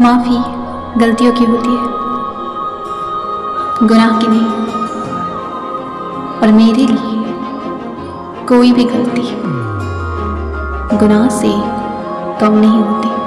माफ़ी गलतियों की होती है। गुनाह की नहीं। और मेरे लिए कोई भी गलती गुनाह से कम नहीं होती।